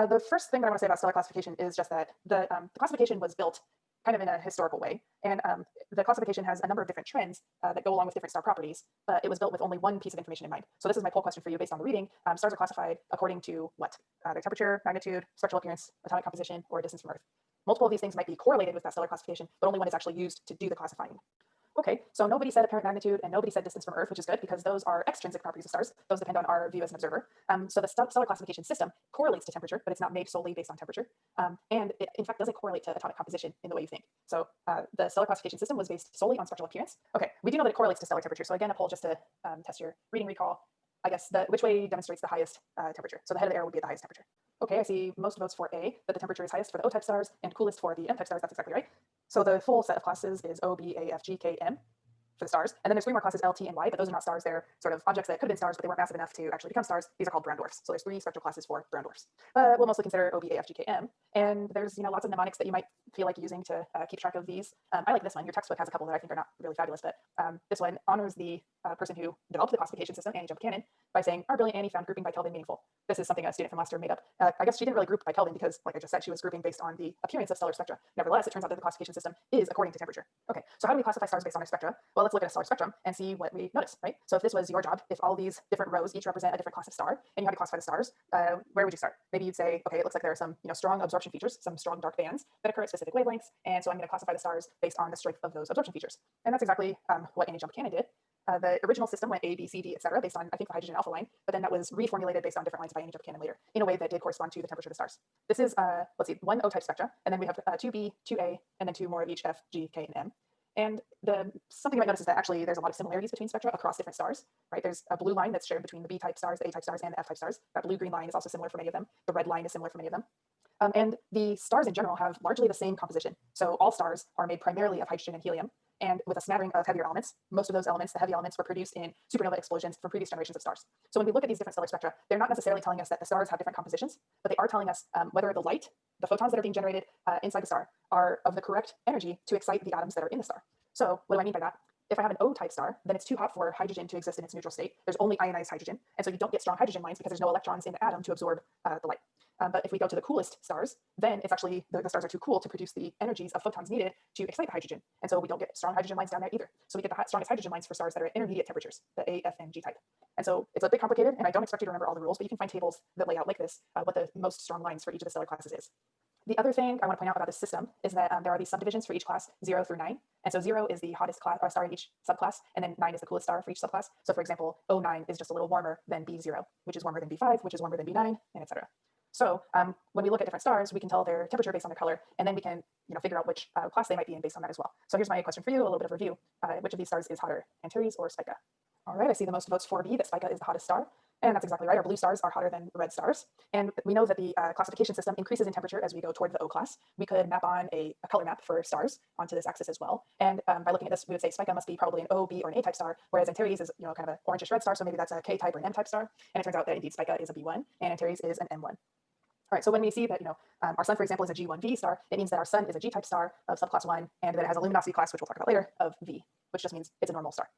Uh, the first thing that I want to say about stellar classification is just that the, um, the classification was built kind of in a historical way. And um, the classification has a number of different trends uh, that go along with different star properties, but it was built with only one piece of information in mind. So this is my poll question for you based on the reading. Um, stars are classified according to what? Uh, their temperature, magnitude, spectral appearance, atomic composition, or distance from Earth. Multiple of these things might be correlated with that stellar classification, but only one is actually used to do the classifying. Okay, so nobody said apparent magnitude and nobody said distance from Earth, which is good because those are extrinsic properties of stars. Those depend on our view as an observer. Um, so the stellar classification system correlates to temperature, but it's not made solely based on temperature. Um, and it, in fact, doesn't correlate to atomic composition in the way you think. So uh, the stellar classification system was based solely on spectral appearance. Okay, we do know that it correlates to stellar temperature. So again, a poll just to um, test your reading recall. I guess the, which way demonstrates the highest uh, temperature. So the head of the arrow would be at the highest temperature. Okay, I see most votes for A, that the temperature is highest for the O-type stars and coolest for the M-type stars. That's exactly right. So the full set of classes is O, B, A, F, G, K, M for the stars. And then there's three more classes, L, T, and Y, but those are not stars. They're sort of objects that could have been stars, but they weren't massive enough to actually become stars. These are called brown dwarfs. So there's three spectral classes for brown dwarfs. But we'll mostly consider O, B, A, F, G, K, M. And there's you know lots of mnemonics that you might feel like using to uh, keep track of these. Um, I like this one. Your textbook has a couple that I think are not really fabulous, but um, this one honors the uh, person who developed the classification system, Annie Jump Cannon, by saying, our brilliant Annie found grouping by Kelvin meaningful. This is something a student from last year made up. Uh, I guess she didn't really group by Kelvin because, like I just said, she was grouping based on the appearance of stellar spectra. Nevertheless, it turns out that the classification system is according to temperature. Okay, so how do we classify stars based on their spectra? Well, let's look at a stellar spectrum and see what we notice, right? So if this was your job, if all these different rows each represent a different class of star, and you had to classify the stars, uh, where would you start? Maybe you'd say, okay, it looks like there are some you know, strong absorption features, some strong dark bands that occur at specific wavelengths, and so I'm going to classify the stars based on the strength of those absorption features. And that's exactly um, what Annie Jump Cannon did. Uh, the original system went A, B, C, D, et cetera, based on, I think, the hydrogen alpha line, but then that was reformulated based on different lines by Annie Jump Cannon later in a way that did correspond to the temperature of the stars. This is, uh, let's see, one O-type spectra, and then we have uh, two B, two A, and then two more of each F, G, K, and M. And the something you might notice is that actually there's a lot of similarities between spectra across different stars, right? There's a blue line that's shared between the B-type stars, the A-type stars, and the F-type stars. That blue-green line is also similar for many of them. The red line is similar for many of them. Um, and the stars in general have largely the same composition. So all stars are made primarily of hydrogen and helium, and with a smattering of heavier elements. Most of those elements, the heavy elements, were produced in supernova explosions from previous generations of stars. So when we look at these different stellar spectra, they're not necessarily telling us that the stars have different compositions, but they are telling us um, whether the light, the photons that are being generated uh, inside the star, are of the correct energy to excite the atoms that are in the star. So what do I mean by that? If I have an O-type star, then it's too hot for hydrogen to exist in its neutral state. There's only ionized hydrogen, and so you don't get strong hydrogen lines because there's no electrons in the atom to absorb uh, the light. Um, but if we go to the coolest stars, then it's actually, the, the, stars are too cool to produce the energies of photons needed to excite the hydrogen. And so we don't get strong hydrogen lines down there either. So we get the strongest hydrogen lines for stars that are at intermediate temperatures, the A, F, and G type. And so it's a bit complicated, and I don't expect you to remember all the rules, but you can find tables that lay out like this, uh, what the most strong lines for each of the stellar classes is. The other thing I want to point out about this system is that um, there are these subdivisions for each class, zero through nine. And so zero is the hottest class or star in each subclass, and then nine is the coolest star for each subclass. So for example, O9 is just a little warmer than B0, which is warmer than B5, which is warmer than B9, and etc. So um, when we look at different stars, we can tell their temperature based on their color, and then we can you know, figure out which uh, class they might be in based on that as well. So here's my question for you, a little bit of review. Uh, which of these stars is hotter, Antares or Spica? All right, I see the most votes for B, that Spica is the hottest star. And that's exactly right. Our blue stars are hotter than red stars. And we know that the uh, classification system increases in temperature as we go toward the O class. We could map on a, a color map for stars onto this axis as well. And um, by looking at this, we would say Spica must be probably an O, B, or an A type star, whereas Antares is, you know, kind of an orangish red star. So maybe that's a K type or an M type star. And it turns out that indeed Spica is a B1 and Antares is an M1. All right, so when we see that, you know, um, our sun, for example, is a G1V star, it means that our sun is a G-type star of subclass 1, and that it has a luminosity class, which we'll talk about later, of V, which just means it's a normal star.